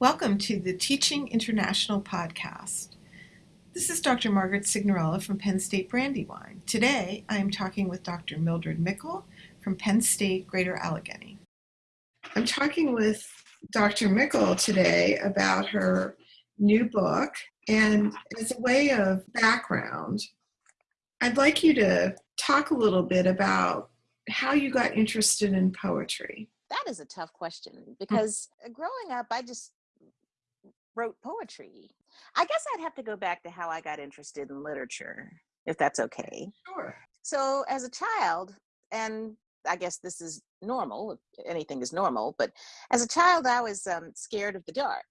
Welcome to the Teaching International podcast. This is Dr. Margaret Signorella from Penn State Brandywine. Today I am talking with Dr. Mildred Mickle from Penn State Greater Allegheny. I'm talking with Dr. Mickle today about her new book, and as a way of background, I'd like you to talk a little bit about how you got interested in poetry. That is a tough question because growing up, I just wrote poetry. I guess I'd have to go back to how I got interested in literature, if that's okay. Sure. So, as a child, and I guess this is normal, anything is normal, but as a child, I was um, scared of the dark.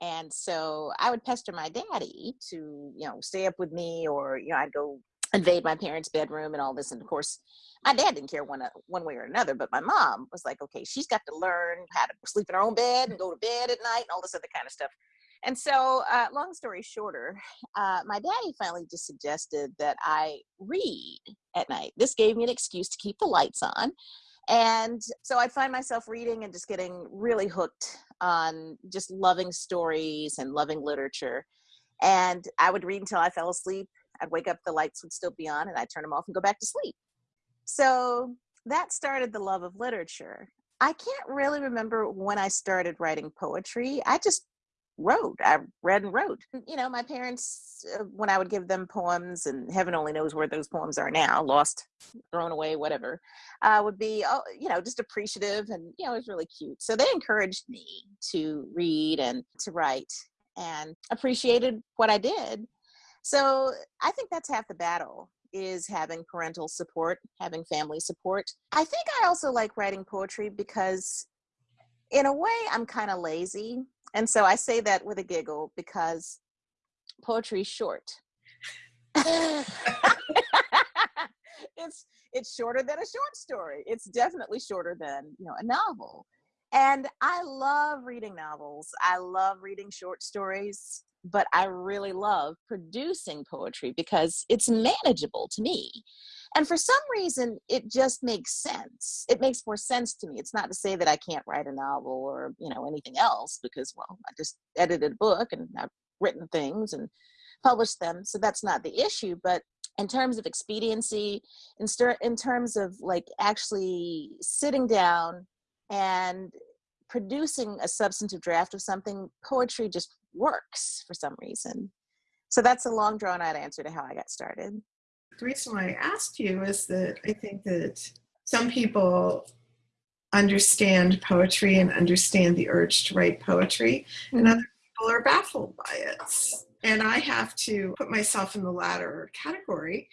And so I would pester my daddy to, you know, stay up with me, or, you know, I'd go invade my parents' bedroom and all this. And of course, my dad didn't care one uh, one way or another, but my mom was like, okay, she's got to learn how to sleep in her own bed and go to bed at night and all this other kind of stuff. And so, uh, long story shorter, uh, my daddy finally just suggested that I read at night. This gave me an excuse to keep the lights on. And so I'd find myself reading and just getting really hooked on just loving stories and loving literature. And I would read until I fell asleep. I'd wake up, the lights would still be on, and I'd turn them off and go back to sleep. So that started the love of literature. I can't really remember when I started writing poetry. I just wrote. I read and wrote. You know, my parents, uh, when I would give them poems, and heaven only knows where those poems are now, lost, thrown away, whatever, uh, would be, oh, you know, just appreciative and, you know, it was really cute. So they encouraged me to read and to write and appreciated what I did. So I think that's half the battle is having parental support, having family support. I think I also like writing poetry because in a way I'm kind of lazy and so I say that with a giggle because poetry is short. it's it's shorter than a short story. It's definitely shorter than, you know, a novel. And I love reading novels. I love reading short stories, but I really love producing poetry because it's manageable to me. And for some reason it just makes sense. It makes more sense to me. It's not to say that i can't write a novel or you know anything else because well i just edited a book and i've written things and published them so that's not the issue. But in terms of expediency in, in terms of like actually sitting down and producing a substantive draft of something poetry just works for some reason so that's a long drawn out answer to how i got started the reason why I asked you is that I think that some people understand poetry and understand the urge to write poetry, and mm-hmm. other people are baffled by it. And I have to put myself in the latter category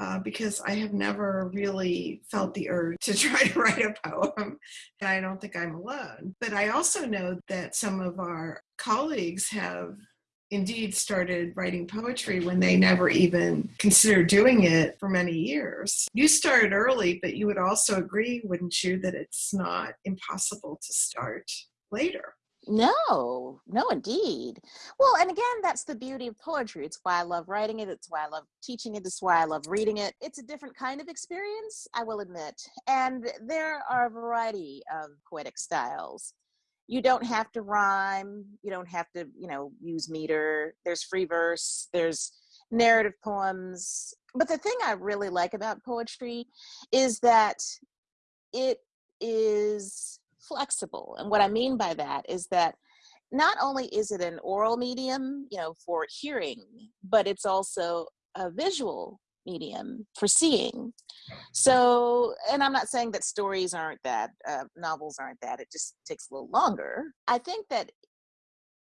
uh, because I have never really felt the urge to try to write a poem. And I don't think I'm alone. But I also know that some of our colleagues have indeed started writing poetry when they never even considered doing it for many years. You started early, but you would also agree, wouldn't you, that it's not impossible to start later? No, no, indeed. Well, and again, that's the beauty of poetry. It's why I love writing it. It's why I love teaching it. It's why I love reading it. It's a different kind of experience, I will admit. And there are a variety of poetic styles you don't have to rhyme you don't have to you know use meter there's free verse there's narrative poems but the thing i really like about poetry is that it is flexible and what i mean by that is that not only is it an oral medium you know for hearing but it's also a visual medium for seeing. So, and I'm not saying that stories aren't that, uh, novels aren't that, it just takes a little longer. I think that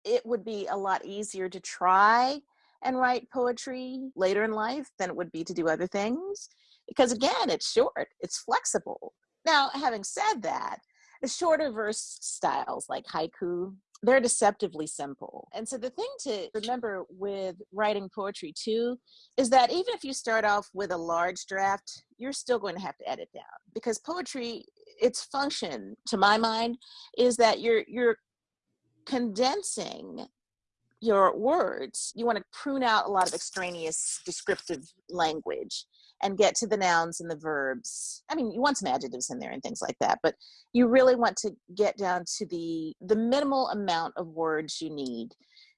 it would be a lot easier to try and write poetry later in life than it would be to do other things because, again, it's short, it's flexible. Now, having said that, the shorter verse styles like haiku they're deceptively simple. And so the thing to remember with writing poetry too is that even if you start off with a large draft, you're still going to have to edit down because poetry its function to my mind is that you're you're condensing your words. You want to prune out a lot of extraneous descriptive language and get to the nouns and the verbs. I mean, you want some adjectives in there and things like that, but you really want to get down to the the minimal amount of words you need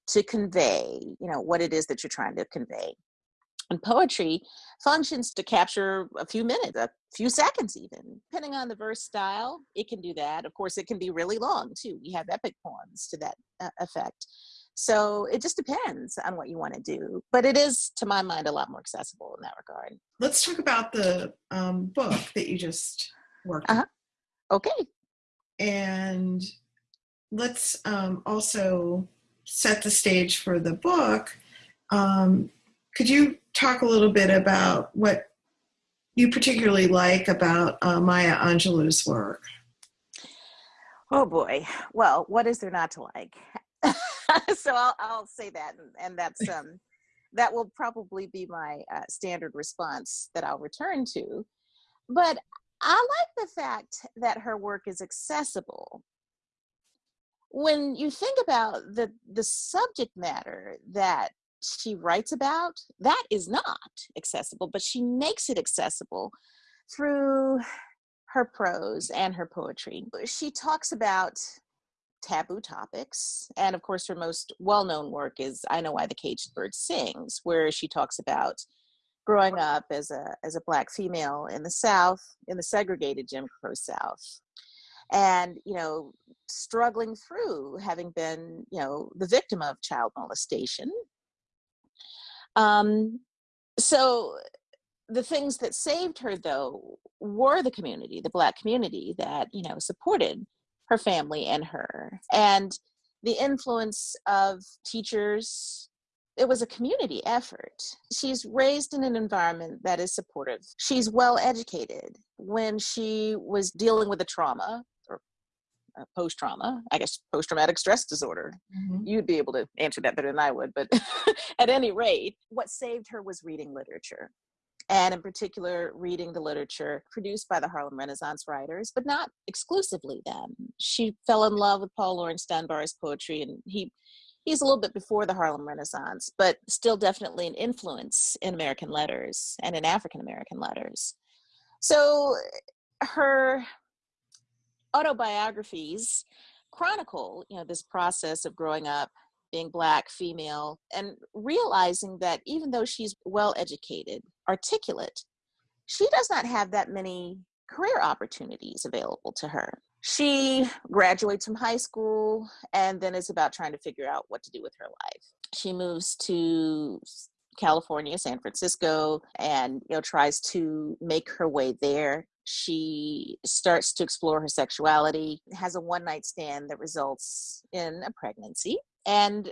to convey, you know, what it is that you're trying to convey. And poetry functions to capture a few minutes, a few seconds even. Depending on the verse style, it can do that. Of course, it can be really long too. We have epic poems to that uh, effect. So it just depends on what you want to do. But it is, to my mind, a lot more accessible in that regard. Let's talk about the um, book that you just worked uh-huh. on. Okay. And let's um, also set the stage for the book. Um, could you talk a little bit about what you particularly like about uh, Maya Angelou's work? Oh boy. Well, what is there not to like? so I'll, I'll say that, and, and that's um, that will probably be my uh, standard response that I'll return to. But I like the fact that her work is accessible. When you think about the the subject matter that she writes about, that is not accessible, but she makes it accessible through her prose and her poetry. She talks about taboo topics. And of course, her most well known work is I Know Why the Caged Bird Sings, where she talks about growing up as a, as a Black female in the South, in the segregated Jim Crow South. And, you know, struggling through having been, you know, the victim of child molestation. Um, so the things that saved her though were the community the black community that you know supported her family and her. And the influence of teachers it was a community effort. She's raised in an environment that is supportive. She's well educated. When she was dealing with a trauma or post trauma i guess post traumatic stress disorder mm-hmm. you'd be able to answer that better than i would but at any rate what saved her was reading literature and in particular reading the literature produced by the Harlem Renaissance writers, but not exclusively them. She fell in love with Paul Laurence Dunbar's poetry, and he he's a little bit before the Harlem Renaissance, but still definitely an influence in American letters and in African American letters. So her autobiographies chronicle, you know, this process of growing up being black female and realizing that even though she's well educated articulate she does not have that many career opportunities available to her. She graduates from high school and then is about trying to figure out what to do with her life. She moves to california san francisco and you know tries to make her way there she starts to explore her sexuality has a one night stand that results in a pregnancy and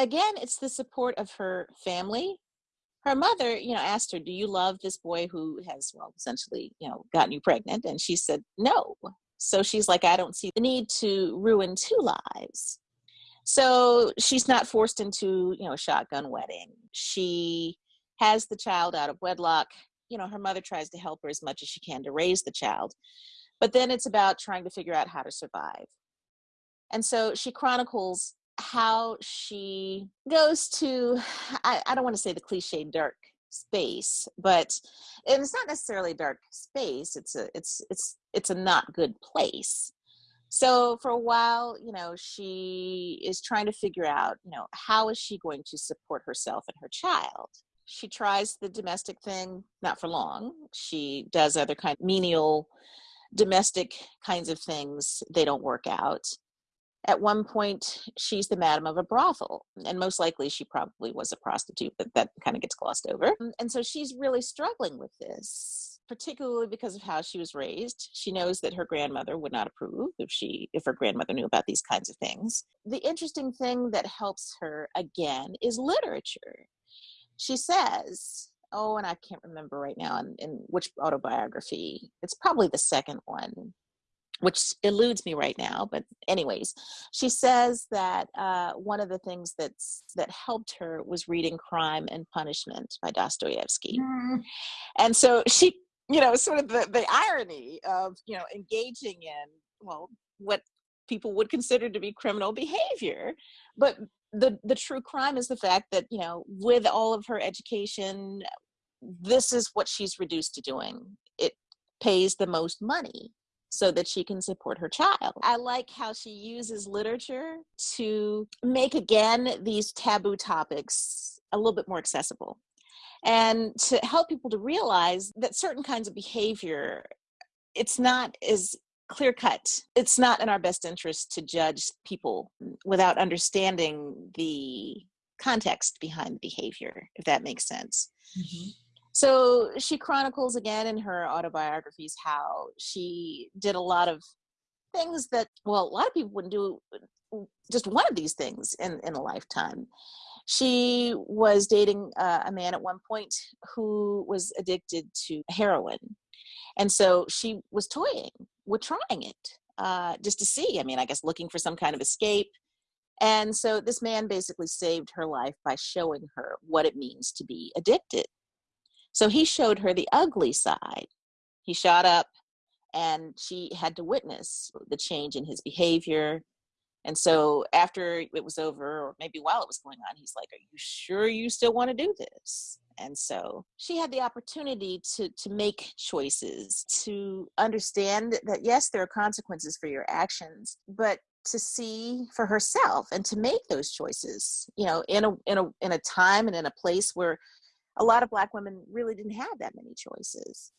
again, it's the support of her family. Her mother, you know, asked her, "Do you love this boy who has, well, essentially, you know, gotten you pregnant?" And she said, "No." So she's like, "I don't see the need to ruin two lives." So she's not forced into, you know, a shotgun wedding. She has the child out of wedlock. You know, her mother tries to help her as much as she can to raise the child. But then it's about trying to figure out how to survive. And so she chronicles how she goes to I, I don't want to say the cliche dark space but it's not necessarily dark space it's a it's it's it's a not good place so for a while you know she is trying to figure out you know how is she going to support herself and her child she tries the domestic thing not for long. She does other kind of menial domestic kinds of things. They don't work out. At one point she's the madam of a brothel and most likely she probably was a prostitute but that kind of gets glossed over. And so she's really struggling with this particularly because of how she was raised. She knows that her grandmother would not approve if she if her grandmother knew about these kinds of things. The interesting thing that helps her again is literature she says oh and i can't remember right now in, in which autobiography it's probably the second one which eludes me right now but anyways she says that uh, one of the things that's that helped her was reading crime and punishment by dostoevsky mm. and so she you know sort of the, the irony of you know engaging in well what people would consider to be criminal behavior but the the true crime is the fact that you know with all of her education this is what she's reduced to doing. It pays the most money so that she can support her child. I like how she uses literature to make again these taboo topics a little bit more accessible and to help people to realize that certain kinds of behavior it's not as clear cut it's not in our best interest to judge people without understanding the context behind the behavior if that makes sense mm-hmm. so she chronicles again in her autobiographies how she did a lot of things that well a lot of people wouldn't do just one of these things in in a lifetime she was dating uh, a man at one point who was addicted to heroin. And so she was toying with trying it uh, just to see. I mean, I guess looking for some kind of escape. And so this man basically saved her life by showing her what it means to be addicted. So he showed her the ugly side. He shot up and she had to witness the change in his behavior, and so after it was over, or maybe while it was going on, he's like, Are you sure you still want to do this? And so she had the opportunity to, to make choices, to understand that yes, there are consequences for your actions, but to see for herself and to make those choices, you know, in a in a in a time and in a place where a lot of black women really didn't have that many choices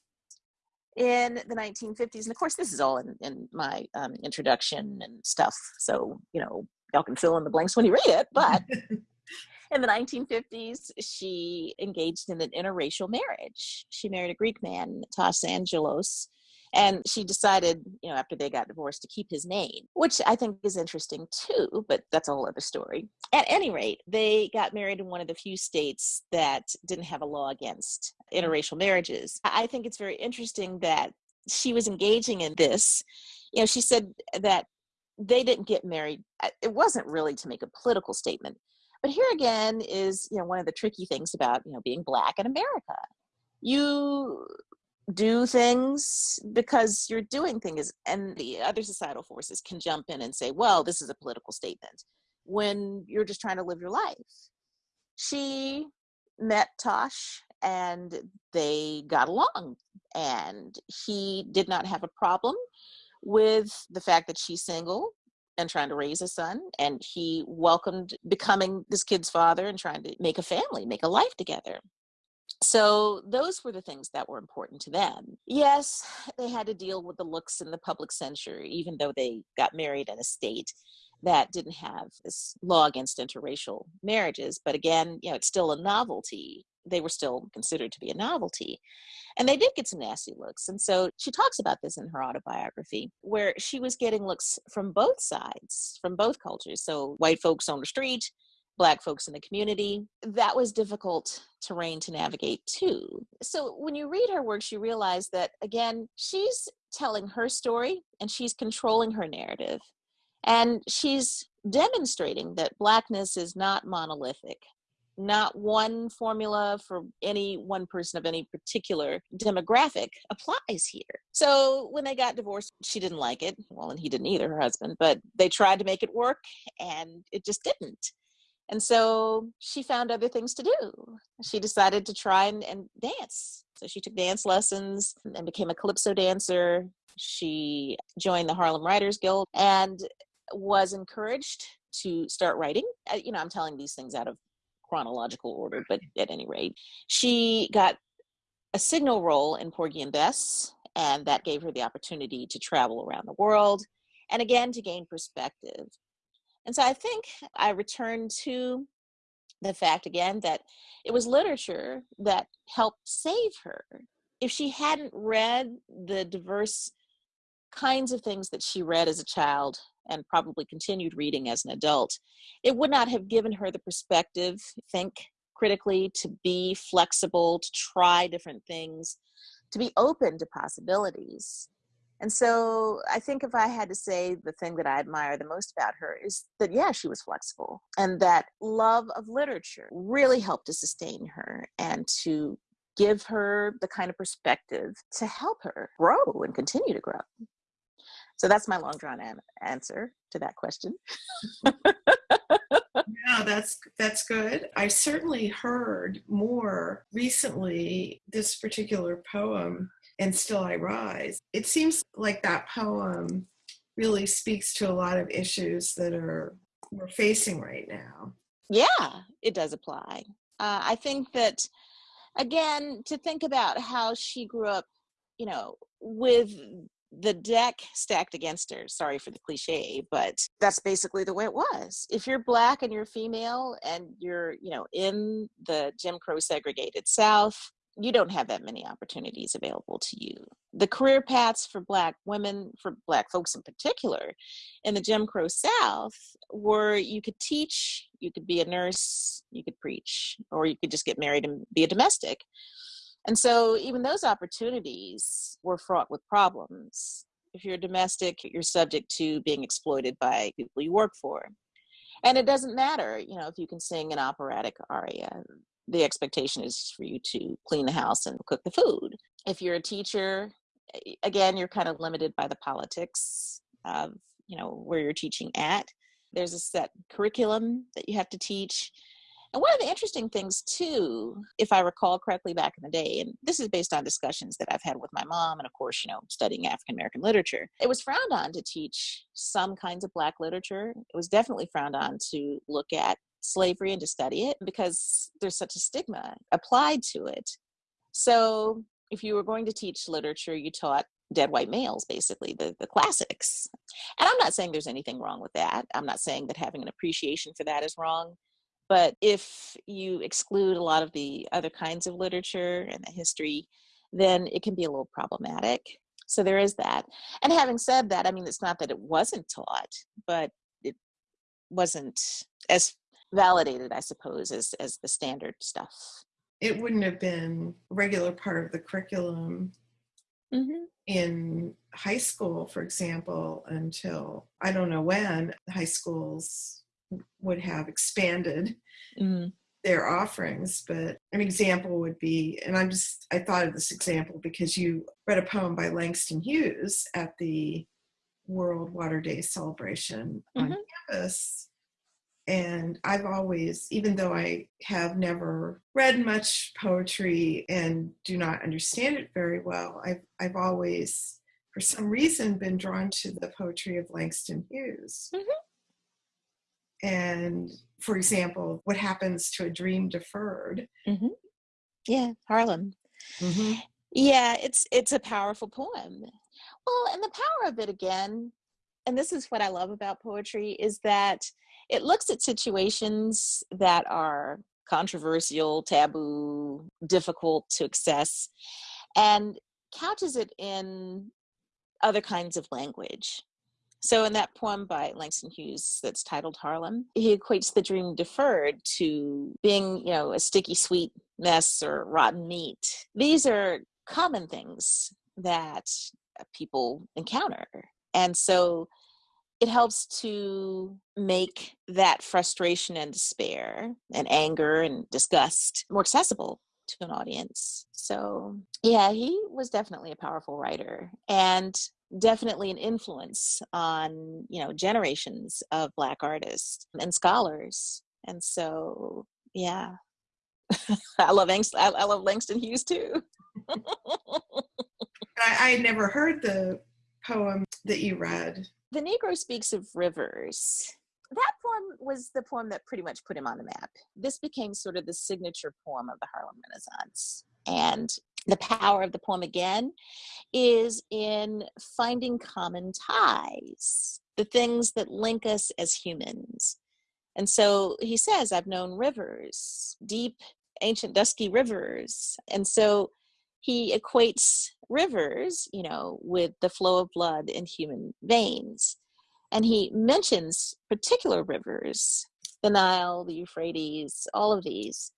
in the 1950s and of course this is all in, in my um, introduction and stuff so you know y'all can fill in the blanks when you read it but in the 1950s she engaged in an interracial marriage. She married a greek man tosh angelos and she decided, you know, after they got divorced to keep his name, which I think is interesting too, but that's a whole other story. At any rate, they got married in one of the few states that didn't have a law against interracial marriages. I think it's very interesting that she was engaging in this. You know, she said that they didn't get married. It wasn't really to make a political statement. But here again is, you know, one of the tricky things about, you know, being black in America. You do things because you're doing things and the other societal forces can jump in and say well this is a political statement when you're just trying to live your life. She met tosh and they got along and he did not have a problem with the fact that she's single and trying to raise a son and he welcomed becoming this kid's father and trying to make a family make a life together so those were the things that were important to them. Yes, they had to deal with the looks in the public censure, even though they got married in a state that didn't have this law against interracial marriages. But again, you know, it's still a novelty. They were still considered to be a novelty. And they did get some nasty looks. And so she talks about this in her autobiography, where she was getting looks from both sides, from both cultures. So white folks on the street, black folks in the community that was difficult terrain to navigate too so when you read her works you realize that again she's telling her story and she's controlling her narrative and she's demonstrating that blackness is not monolithic not one formula for any one person of any particular demographic applies here. So when they got divorced, she didn't like it. Well, and he didn't either, her husband, but they tried to make it work and it just didn't. And so she found other things to do. She decided to try and, and dance. So she took dance lessons and became a calypso dancer. She joined the Harlem Writers Guild and was encouraged to start writing. Uh, you know, I'm telling these things out of chronological order, but at any rate, she got a signal role in Porgy and Bess, and that gave her the opportunity to travel around the world and again to gain perspective. And so I think I return to the fact again that it was literature that helped save her. If she hadn't read the diverse kinds of things that she read as a child and probably continued reading as an adult, it would not have given her the perspective, think critically, to be flexible, to try different things, to be open to possibilities. And so I think if I had to say the thing that I admire the most about her is that, yeah, she was flexible and that love of literature really helped to sustain her and to give her the kind of perspective to help her grow and continue to grow. So that's my long drawn answer to that question. yeah, that's that's good. I certainly heard more recently this particular poem, and still I rise. It seems like that poem really speaks to a lot of issues that are we're facing right now. Yeah, it does apply. Uh, I think that again to think about how she grew up, you know, with the deck stacked against her. Sorry for the cliche, but that's basically the way it was. If you're black and you're female and you're, you know, in the Jim Crow segregated South, you don't have that many opportunities available to you. The career paths for Black women, for Black folks in particular, in the Jim Crow South were you could teach, you could be a nurse, you could preach, or you could just get married and be a domestic. And so even those opportunities were fraught with problems. If you're a domestic, you're subject to being exploited by people you work for. And it doesn't matter, you know, if you can sing an operatic aria, the expectation is for you to clean the house and cook the food. If you're a teacher, again, you're kind of limited by the politics of, you know, where you're teaching at. There's a set curriculum that you have to teach and one of the interesting things, too, if I recall correctly back in the day, and this is based on discussions that I've had with my mom, and of course, you know, studying African American literature, it was frowned on to teach some kinds of Black literature. It was definitely frowned on to look at slavery and to study it because there's such a stigma applied to it. So if you were going to teach literature, you taught dead white males, basically, the, the classics. And I'm not saying there's anything wrong with that. I'm not saying that having an appreciation for that is wrong. But if you exclude a lot of the other kinds of literature and the history, then it can be a little problematic. So there is that. And having said that, I mean, it's not that it wasn't taught, but it wasn't as validated, I suppose, as, as the standard stuff. It wouldn't have been a regular part of the curriculum mm-hmm. in high school, for example, until I don't know when high schools would have expanded mm. their offerings. But an example would be, and I'm just, I thought of this example because you read a poem by Langston Hughes at the World Water Day celebration mm-hmm. on campus. And I've always, even though I have never read much poetry and do not understand it very well, I've, I've always, for some reason, been drawn to the poetry of Langston Hughes. Mm-hmm and for example what happens to a dream deferred mm-hmm. yeah harlem mm-hmm. yeah it's it's a powerful poem well and the power of it again and this is what i love about poetry is that it looks at situations that are controversial taboo difficult to access and couches it in other kinds of language so, in that poem by Langston Hughes that's titled Harlem, he equates the dream deferred to being, you know, a sticky sweet mess or rotten meat. These are common things that people encounter. And so it helps to make that frustration and despair and anger and disgust more accessible to an audience. So, yeah, he was definitely a powerful writer. And definitely an influence on you know generations of black artists and scholars and so yeah i love Angst- I, love langston hughes too I, I had never heard the poem that you read the negro speaks of rivers that poem was the poem that pretty much put him on the map this became sort of the signature poem of the harlem renaissance and the power of the poem again is in finding common ties, the things that link us as humans. And so he says, I've known rivers, deep, ancient, dusky rivers. And so he equates rivers, you know, with the flow of blood in human veins. And he mentions particular rivers, the Nile, the Euphrates, all of these.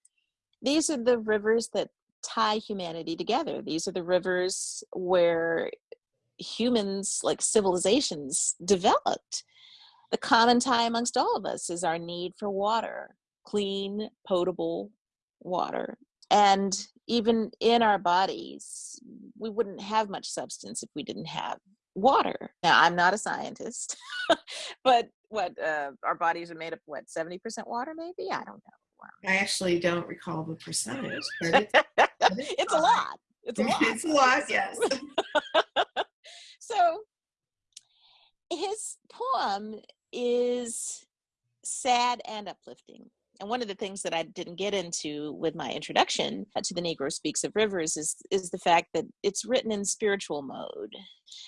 These are the rivers that tie humanity together. These are the rivers where humans, like civilizations, developed. The common tie amongst all of us is our need for water, clean, potable water. And even in our bodies, we wouldn't have much substance if we didn't have water. Now, I'm not a scientist, but what uh, our bodies are made of, what, 70% water, maybe? I don't know. I actually don't recall the percentage, but it's, it's a lot. It's a lot. It's a lot, yes. so his poem is sad and uplifting. And one of the things that I didn't get into with my introduction to the Negro Speaks of Rivers is, is the fact that it's written in spiritual mode.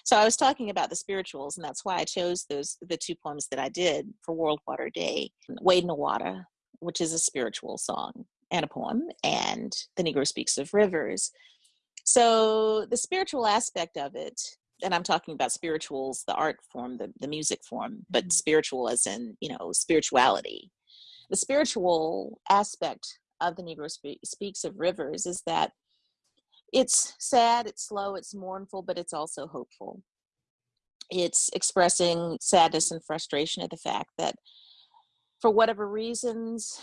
So I was talking about the spirituals, and that's why I chose those the two poems that I did for World Water Day. Wade in the Water, which is a spiritual song and a poem, and The Negro Speaks of Rivers. So the spiritual aspect of it and I'm talking about spirituals, the art form, the, the music form, but mm-hmm. spiritual as in, you know, spirituality. The spiritual aspect of the Negro Spe- Speaks of Rivers is that it's sad, it's slow, it's mournful, but it's also hopeful. It's expressing sadness and frustration at the fact that for whatever reasons,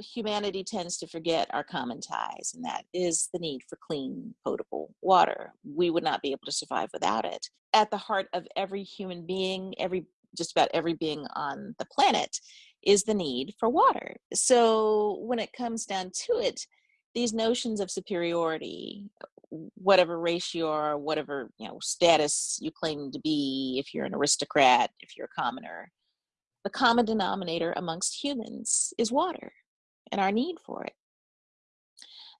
humanity tends to forget our common ties, and that is the need for clean, potable water. We would not be able to survive without it. At the heart of every human being, every just about every being on the planet, is the need for water. So when it comes down to it, these notions of superiority, whatever race you are, whatever you know status you claim to be, if you're an aristocrat, if you're a commoner, the common denominator amongst humans is water and our need for it.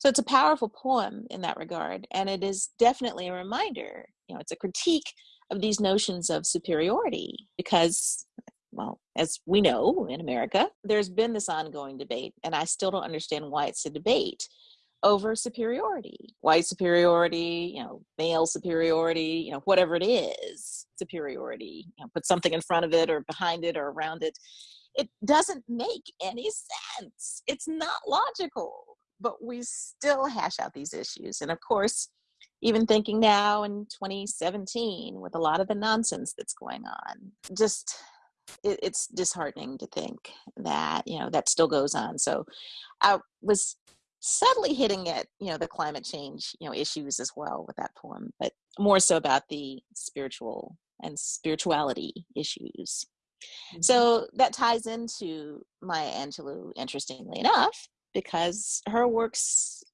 So it's a powerful poem in that regard, and it is definitely a reminder, you know, it's a critique of these notions of superiority because, well, as we know in America, there's been this ongoing debate, and I still don't understand why it's a debate over superiority white superiority you know male superiority you know whatever it is superiority you know put something in front of it or behind it or around it it doesn't make any sense. It's not logical, but we still hash out these issues. And of course, even thinking now in 2017 with a lot of the nonsense that's going on, just it, it's disheartening to think that you know that still goes on. So I was subtly hitting at you know the climate change you know issues as well with that poem, but more so about the spiritual and spirituality issues. Mm-hmm. So that ties into Maya Angelou, interestingly enough, because her works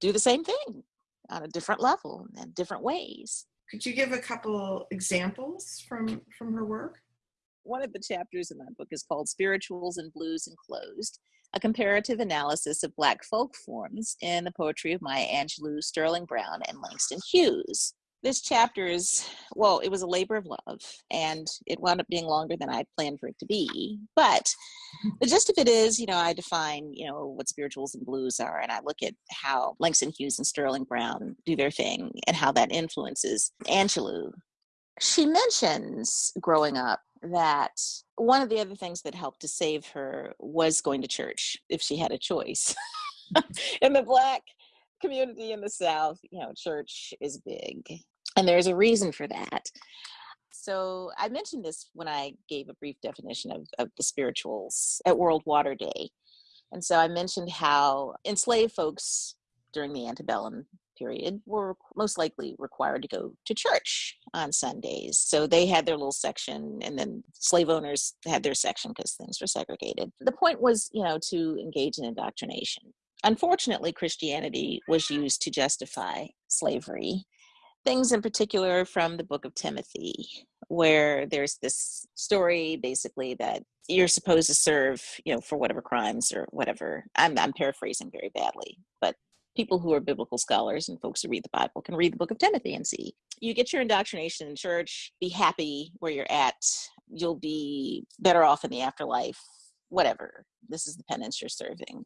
do the same thing on a different level and different ways. Could you give a couple examples from from her work? One of the chapters in that book is called Spirituals and Blues Encoded, a comparative analysis of Black folk forms in the poetry of Maya Angelou, Sterling Brown, and Langston Hughes. This chapter is well it was a labor of love and it wound up being longer than i planned for it to be. But the gist of it is you know i define you know what spirituals and blues are and i look at how langston hughes and sterling brown do their thing and how that influences angelou. She mentions growing up that one of the other things that helped to save her was going to church if she had a choice in the black community in the south you know church is big and there's a reason for that. So I mentioned this when I gave a brief definition of, of the spirituals at World Water Day. And so I mentioned how enslaved folks during the antebellum period were most likely required to go to church on Sundays. So they had their little section, and then slave owners had their section because things were segregated. The point was, you know, to engage in indoctrination. Unfortunately, Christianity was used to justify slavery things in particular from the book of Timothy, where there's this story basically that you're supposed to serve, you know, for whatever crimes or whatever. I'm, I'm paraphrasing very badly, but people who are biblical scholars and folks who read the Bible can read the book of Timothy and see. You get your indoctrination in church, be happy where you're at, you'll be better off in the afterlife, whatever. This is the penance you're serving.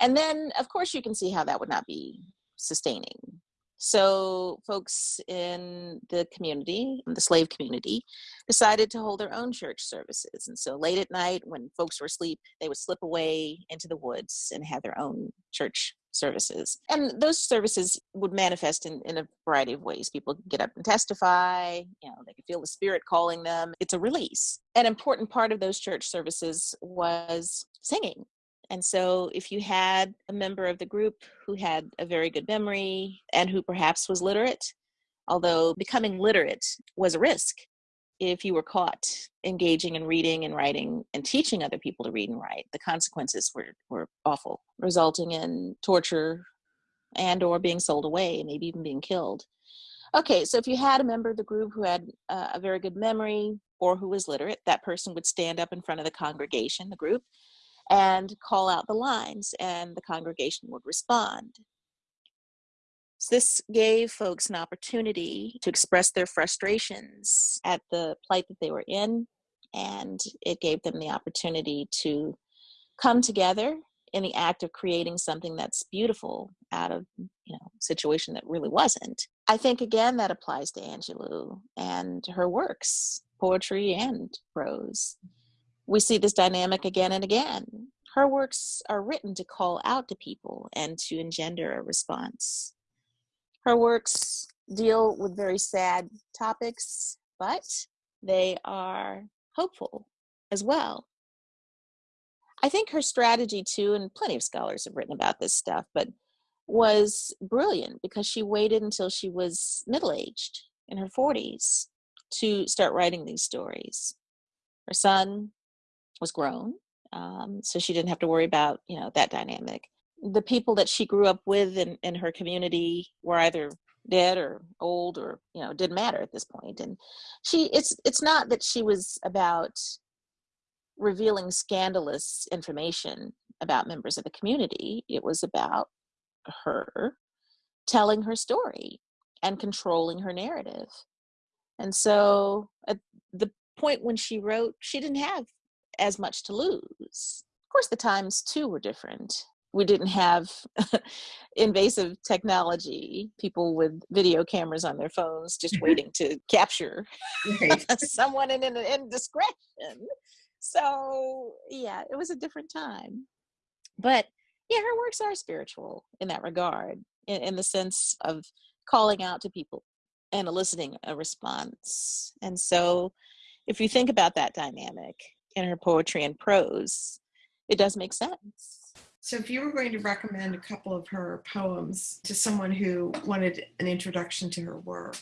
And then, of course, you can see how that would not be sustaining so, folks in the community, the slave community, decided to hold their own church services. And so, late at night, when folks were asleep, they would slip away into the woods and have their own church services. And those services would manifest in, in a variety of ways. People get up and testify, you know, they could feel the spirit calling them. It's a release. An important part of those church services was singing. And so, if you had a member of the group who had a very good memory and who perhaps was literate, although becoming literate was a risk if you were caught engaging in reading and writing and teaching other people to read and write the consequences were, were awful resulting in torture and or being sold away maybe even being killed. Okay so if you had a member of the group who had uh, a very good memory or who was literate that person would stand up in front of the congregation the group and call out the lines and the congregation would respond this gave folks an opportunity to express their frustrations at the plight that they were in, and it gave them the opportunity to come together in the act of creating something that's beautiful out of you know situation that really wasn't. I think again that applies to angelou and her works poetry and prose. We see this dynamic again and again. Her works are written to call out to people and to engender a response her works deal with very sad topics, but they are hopeful as well. I think her strategy, too, and plenty of scholars have written about this stuff, but was brilliant because she waited until she was middle aged in her 40s to start writing these stories. Her son was grown, um, so she didn't have to worry about you know that dynamic the people that she grew up with in, in her community were either dead or old or you know didn't matter at this point. And she it's it's not that she was about revealing scandalous information about members of the community. It was about her telling her story and controlling her narrative. And so at the point when she wrote she didn't have as much to lose. Of course the times too were different we didn't have invasive technology, people with video cameras on their phones just mm-hmm. waiting to capture someone in an indiscretion. So, yeah, it was a different time. But yeah, her works are spiritual in that regard, in, in the sense of calling out to people and eliciting a response. And so, if you think about that dynamic in her poetry and prose, it does make sense. So, if you were going to recommend a couple of her poems to someone who wanted an introduction to her work,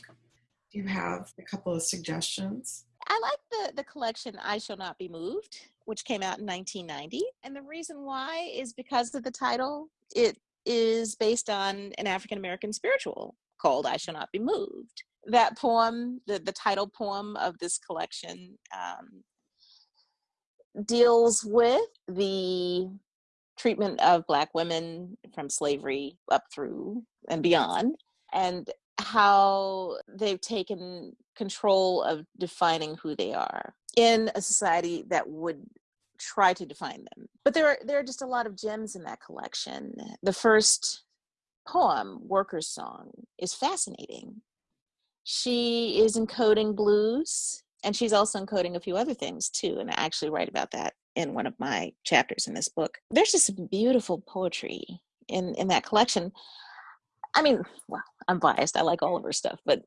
do you have a couple of suggestions? I like the, the collection I Shall Not Be Moved, which came out in 1990. And the reason why is because of the title. It is based on an African American spiritual called I Shall Not Be Moved. That poem, the, the title poem of this collection, um, deals with the treatment of Black women from slavery up through and beyond, and how they've taken control of defining who they are in a society that would try to define them. But there are there are just a lot of gems in that collection. The first poem, Worker's Song, is fascinating. She is encoding blues and she's also encoding a few other things too. And I actually write about that in one of my chapters in this book. There's just some beautiful poetry in in that collection. I mean, well, I'm biased. I like all of her stuff, but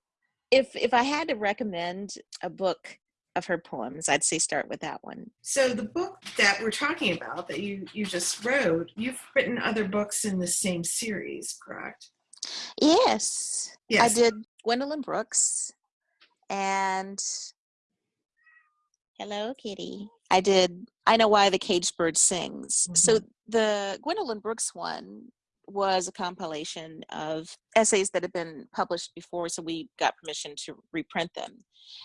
if if I had to recommend a book of her poems, I'd say start with that one. So the book that we're talking about that you you just wrote, you've written other books in the same series, correct? Yes. Yes. I did Gwendolyn Brooks and Hello Kitty. I did I Know Why the Caged Bird Sings. Mm-hmm. So the Gwendolyn Brooks one was a compilation of essays that had been published before, so we got permission to reprint them.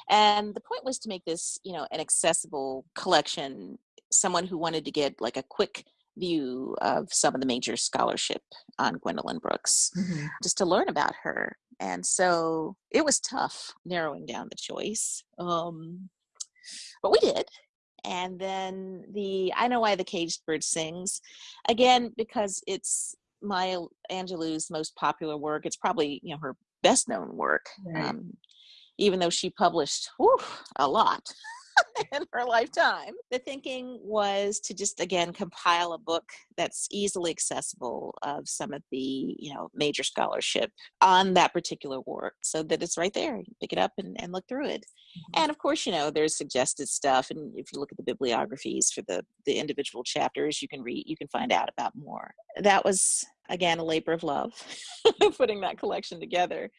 And the point was to make this, you know, an accessible collection, someone who wanted to get like a quick view of some of the major scholarship on Gwendolyn Brooks, mm-hmm. just to learn about her. And so it was tough narrowing down the choice. Um, but we did and then the I Know Why the Caged Bird Sings, again because it's Maya Angelou's most popular work. It's probably you know her best known work, right. um, even though she published whew, a lot. in her lifetime. The thinking was to just again compile a book that's easily accessible of some of the you know major scholarship on that particular work, so that it's right there. You pick it up and, and look through it. Mm-hmm. And of course, you know there's suggested stuff, and if you look at the bibliographies for the the individual chapters, you can read, you can find out about more. That was again a labor of love, putting that collection together.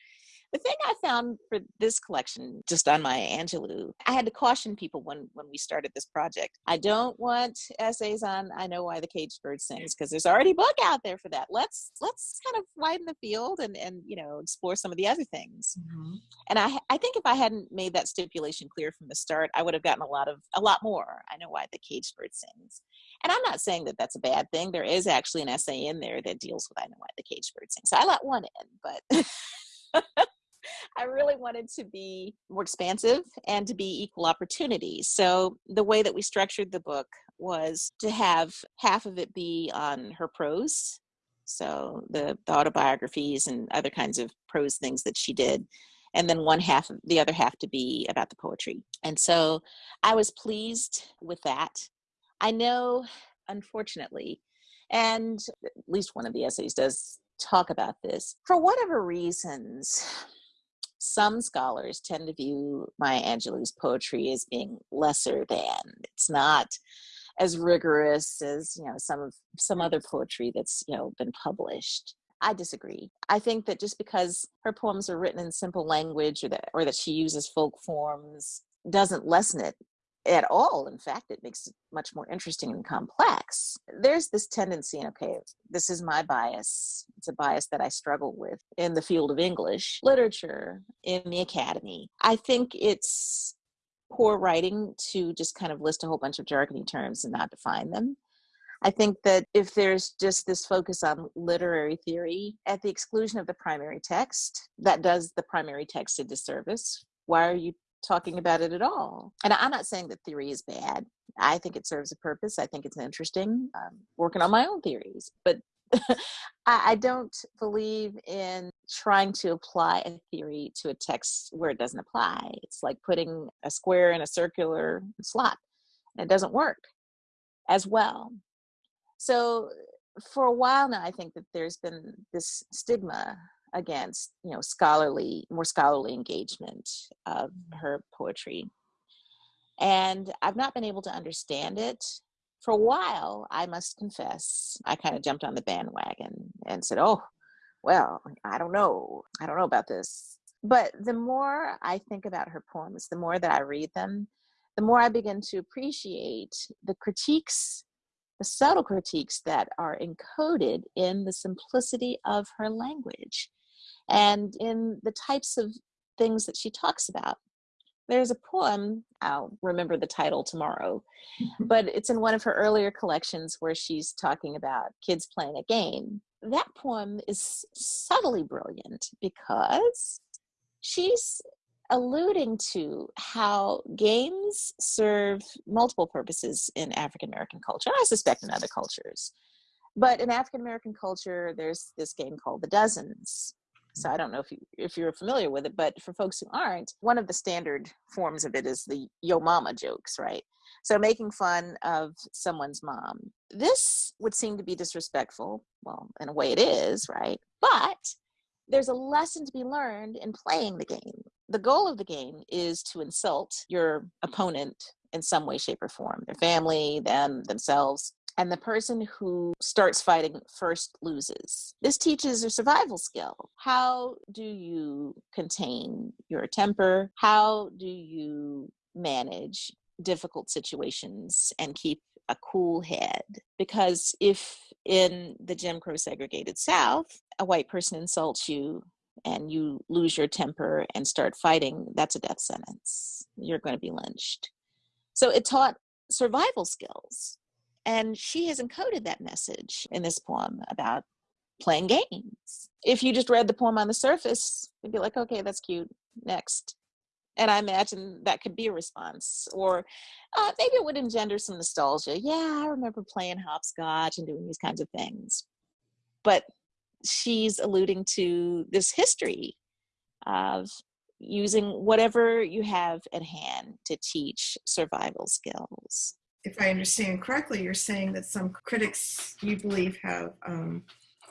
The thing I found for this collection, just on Maya Angelou, I had to caution people when when we started this project. I don't want essays on I know why the caged bird sings because there's already a book out there for that. Let's let's kind of widen the field and and you know explore some of the other things. Mm-hmm. And I I think if I hadn't made that stipulation clear from the start, I would have gotten a lot of a lot more. I know why the caged bird sings. And I'm not saying that that's a bad thing. There is actually an essay in there that deals with I know why the caged bird sings. So I let one in, but I really wanted to be more expansive and to be equal opportunity. So the way that we structured the book was to have half of it be on her prose, so the, the autobiographies and other kinds of prose things that she did, and then one half, the other half to be about the poetry. And so I was pleased with that. I know, unfortunately, and at least one of the essays does talk about this. For whatever reasons, some scholars tend to view Maya Angelou's poetry as being lesser than. It's not as rigorous as you know some of some other poetry that's you know been published. I disagree. I think that just because her poems are written in simple language or that or that she uses folk forms doesn't lessen it at all. In fact, it makes it much more interesting and complex. There's this tendency, and okay, this is my bias. It's a bias that I struggle with in the field of English literature, in the academy. I think it's poor writing to just kind of list a whole bunch of jargony terms and not define them. I think that if there's just this focus on literary theory at the exclusion of the primary text, that does the primary text a disservice. Why are you talking about it at all. And I'm not saying that theory is bad. I think it serves a purpose. I think it's interesting. I'm working on my own theories, but I don't believe in trying to apply a theory to a text where it doesn't apply. It's like putting a square in a circular slot, and it doesn't work as well. So, for a while now, I think that there's been this stigma against you know scholarly more scholarly engagement of mm-hmm. her poetry. And i've not been able to understand it. For a while i must confess i kind of jumped on the bandwagon and said oh well i don't know. I don't know about this. But the more i think about her poems the more that i read them the more i begin to appreciate the critiques the subtle critiques that are encoded in the simplicity of her language and in the types of things that she talks about. There's a poem, I'll remember the title tomorrow, mm-hmm. but it's in one of her earlier collections where she's talking about kids playing a game. That poem is subtly brilliant because she's alluding to how games serve multiple purposes in African American culture. I suspect in other cultures. But in African American culture, there's this game called the dozens, so I don't know if you if you're familiar with it, but for folks who aren't, one of the standard forms of it is the yo mama jokes, right? So making fun of someone's mom. This would seem to be disrespectful. Well, in a way it is, right? But there's a lesson to be learned in playing the game. The goal of the game is to insult your opponent in some way, shape, or form, their family, them, themselves and the person who starts fighting first loses. This teaches a survival skill. How do you contain your temper? How do you manage difficult situations and keep a cool head? Because if in the Jim Crow segregated South, a white person insults you and you lose your temper and start fighting, that's a death sentence. You're going to be lynched. So it taught survival skills and she has encoded that message in this poem about playing games. If you just read the poem on the surface, you'd be like, okay, that's cute. Next. And I imagine that could be a response. Or uh, maybe it would engender some nostalgia. Yeah, I remember playing hopscotch and doing these kinds of things. But she's alluding to this history of using whatever you have at hand to teach survival skills if I understand correctly, you're saying that some critics you believe have um,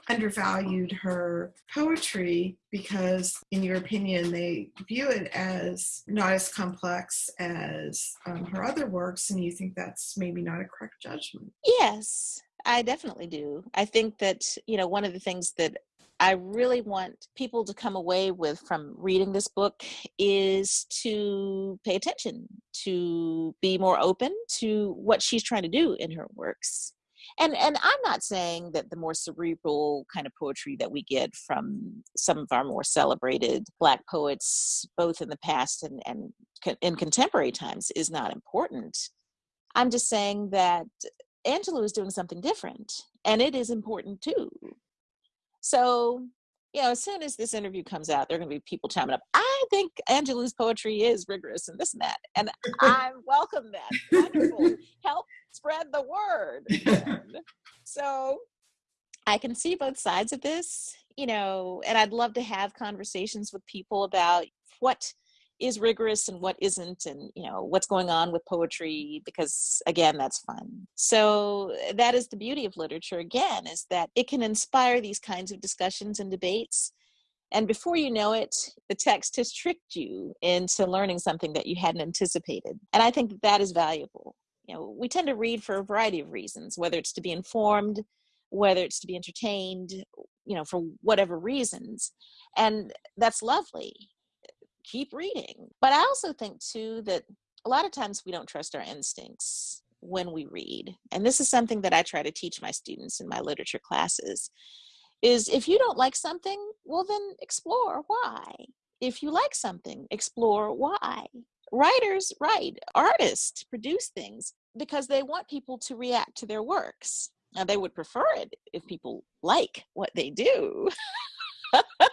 undervalued her poetry because, in your opinion, they view it as not as complex as um, her other works, and you think that's maybe not a correct judgment. Yes, I definitely do. I think that, you know, one of the things that I really want people to come away with from reading this book is to pay attention, to be more open to what she's trying to do in her works. And and I'm not saying that the more cerebral kind of poetry that we get from some of our more celebrated black poets, both in the past and, and in contemporary times, is not important. I'm just saying that Angelou is doing something different, and it is important too. So, you know, as soon as this interview comes out, there are going to be people chiming up. I think Angelou's poetry is rigorous and this and that, and I welcome that. Wonderful, help spread the word. so, I can see both sides of this, you know, and I'd love to have conversations with people about what is rigorous and what isn't and you know what's going on with poetry because again that's fun. So eh, that is the beauty of literature again is that it can inspire these kinds of discussions and debates. And before you know it the text has tricked you into learning something that you hadn't anticipated. And i think that, that is valuable. You know we tend to read for a variety of reasons whether it's to be informed whether it's to be entertained you know for whatever reasons. And that's lovely keep reading. But I also think too that a lot of times we don't trust our instincts when we read. And this is something that I try to teach my students in my literature classes is if you don't like something, well then explore why. If you like something, explore why. Writers write, artists produce things because they want people to react to their works. Now they would prefer it if people like what they do.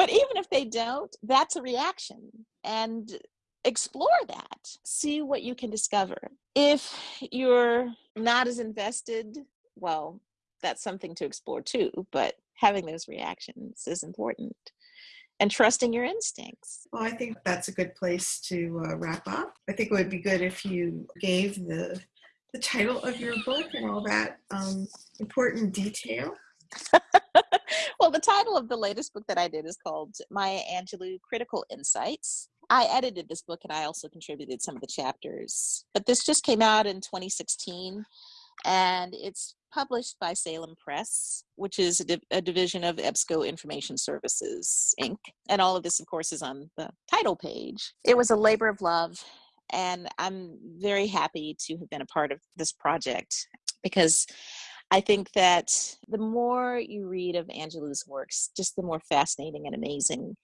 but even if they don't, that's a reaction. And explore that. See what you can discover. If you're not as invested, well, that's something to explore too, but having those reactions is important and trusting your instincts. Well, I think that's a good place to uh, wrap up. I think it would be good if you gave the the title of your book and all that um, important detail. well, the title of the latest book that I did is called Maya Angelou Critical Insights. I edited this book and I also contributed some of the chapters. But this just came out in 2016 and it's published by Salem Press, which is a, div- a, division of EBSCO Information Services, Inc. And all of this, of course, is on the title page. It was a labor of love, and I'm very happy to have been a part of this project because I think that the more you read of Angelou's works, just the more fascinating and amazing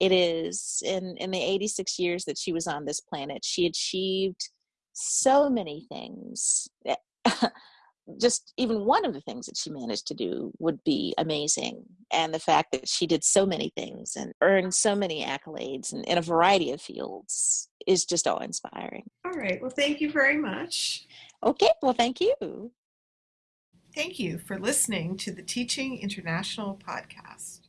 it is. In in the 86 years that she was on this planet, she achieved so many things. just even one of the things that she managed to do would be amazing. And the fact that she did so many things and earned so many accolades in, in a variety of fields is just awe inspiring. All right. Well, thank you very much. Okay. Well, thank you. Thank you for listening to the Teaching International podcast.